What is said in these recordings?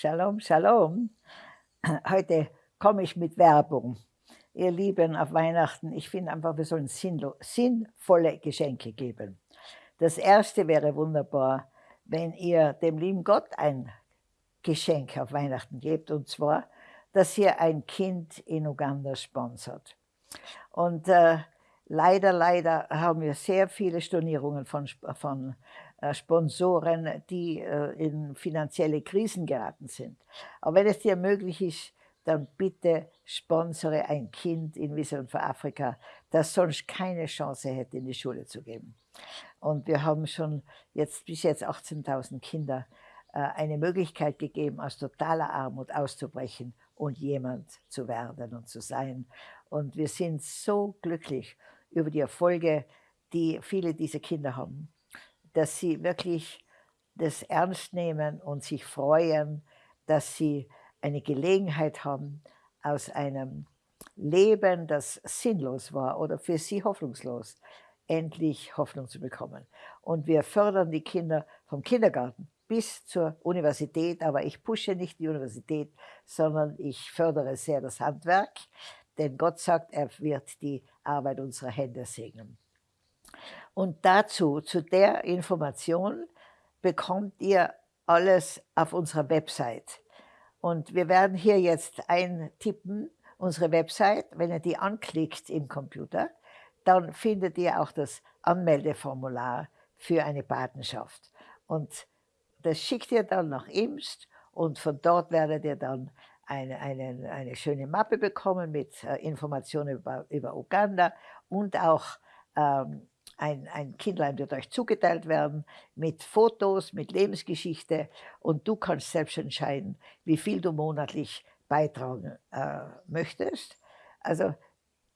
Shalom, Shalom. Heute komme ich mit Werbung. Ihr Lieben, auf Weihnachten, ich finde einfach, wir sollen sinnvolle Geschenke geben. Das erste wäre wunderbar, wenn ihr dem lieben Gott ein Geschenk auf Weihnachten gebt, und zwar, dass ihr ein Kind in Uganda sponsert. Und äh, leider, leider haben wir sehr viele Stornierungen von, von Sponsoren, die äh, in finanzielle Krisen geraten sind. Aber wenn es dir möglich ist, dann bitte sponsere ein Kind in Vision für Afrika, das sonst keine Chance hätte, in die Schule zu gehen. Und wir haben schon jetzt bis jetzt 18.000 Kinder äh, eine Möglichkeit gegeben, aus totaler Armut auszubrechen und jemand zu werden und zu sein. Und wir sind so glücklich über die Erfolge, die viele dieser Kinder haben dass sie wirklich das ernst nehmen und sich freuen, dass sie eine Gelegenheit haben, aus einem Leben, das sinnlos war oder für sie hoffnungslos, endlich Hoffnung zu bekommen. Und wir fördern die Kinder vom Kindergarten bis zur Universität, aber ich pushe nicht die Universität, sondern ich fördere sehr das Handwerk, denn Gott sagt, er wird die Arbeit unserer Hände segnen. Und dazu, zu der Information, bekommt ihr alles auf unserer Website. Und wir werden hier jetzt eintippen, unsere Website. Wenn ihr die anklickt im Computer, dann findet ihr auch das Anmeldeformular für eine Patenschaft. Und das schickt ihr dann nach Imst und von dort werdet ihr dann eine, eine, eine schöne Mappe bekommen mit äh, Informationen über, über Uganda und auch ähm, ein, ein Kindlein wird euch zugeteilt werden mit Fotos, mit Lebensgeschichte und du kannst selbst entscheiden, wie viel du monatlich beitragen äh, möchtest. Also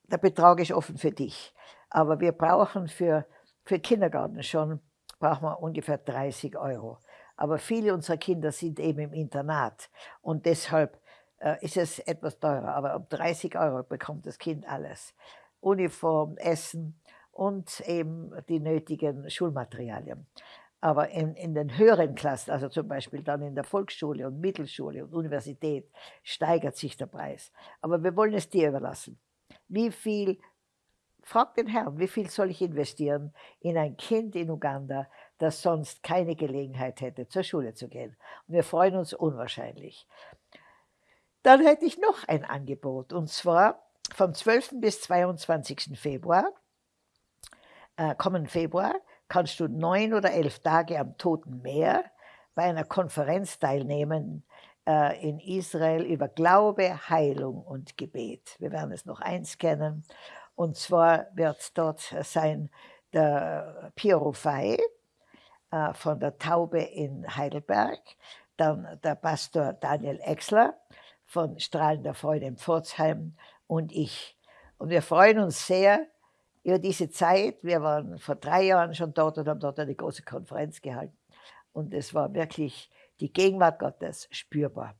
der Betrag ist offen für dich. Aber wir brauchen für, für Kindergarten schon, brauchen wir ungefähr 30 Euro. Aber viele unserer Kinder sind eben im Internat und deshalb äh, ist es etwas teurer. Aber um 30 Euro bekommt das Kind alles. Uniform, Essen, und eben die nötigen Schulmaterialien. Aber in, in den höheren Klassen, also zum Beispiel dann in der Volksschule und Mittelschule und Universität, steigert sich der Preis. Aber wir wollen es dir überlassen. Wie viel, frag den Herrn, wie viel soll ich investieren in ein Kind in Uganda, das sonst keine Gelegenheit hätte, zur Schule zu gehen? Und wir freuen uns unwahrscheinlich. Dann hätte ich noch ein Angebot, und zwar vom 12. bis 22. Februar äh, kommenden Februar kannst du neun oder elf Tage am Toten Meer bei einer Konferenz teilnehmen äh, in Israel über Glaube, Heilung und Gebet. Wir werden es noch einscannen. Und zwar wird dort sein der Piero Fay äh, von der Taube in Heidelberg, dann der Pastor Daniel Exler von Strahlen der Freude in Pforzheim und ich. Und wir freuen uns sehr, über diese Zeit, wir waren vor drei Jahren schon dort und haben dort eine große Konferenz gehalten. Und es war wirklich die Gegenwart Gottes spürbar.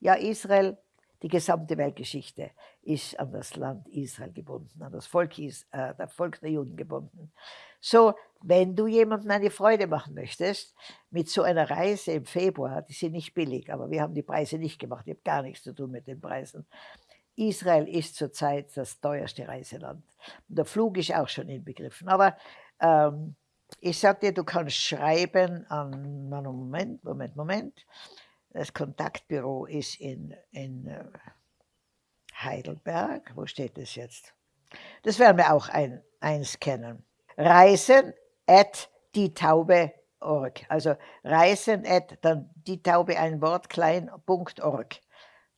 Ja, Israel, die gesamte Weltgeschichte ist an das Land Israel gebunden, an das Volk, äh, das Volk der Juden gebunden. So, wenn du jemandem eine Freude machen möchtest, mit so einer Reise im Februar, die sind nicht billig, aber wir haben die Preise nicht gemacht, ich habe gar nichts zu tun mit den Preisen, Israel ist zurzeit das teuerste Reiseland. Der Flug ist auch schon inbegriffen. Aber ähm, ich dir, du kannst schreiben an, Moment, Moment, Moment. Das Kontaktbüro ist in, in äh, Heidelberg. Wo steht das jetzt? Das werden wir auch ein, einscannen. Reisen at dietaube.org. Also reisen at dann die Taube ein Wort klein.org.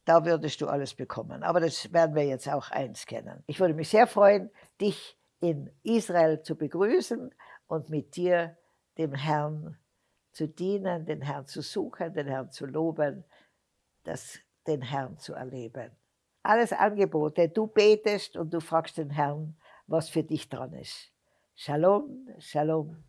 Da würdest du alles bekommen. Aber das werden wir jetzt auch einscannen. Ich würde mich sehr freuen, dich in Israel zu begrüßen und mit dir dem Herrn zu dienen, den Herrn zu suchen, den Herrn zu loben, das, den Herrn zu erleben. Alles Angebote. Du betest und du fragst den Herrn, was für dich dran ist. Shalom, Shalom.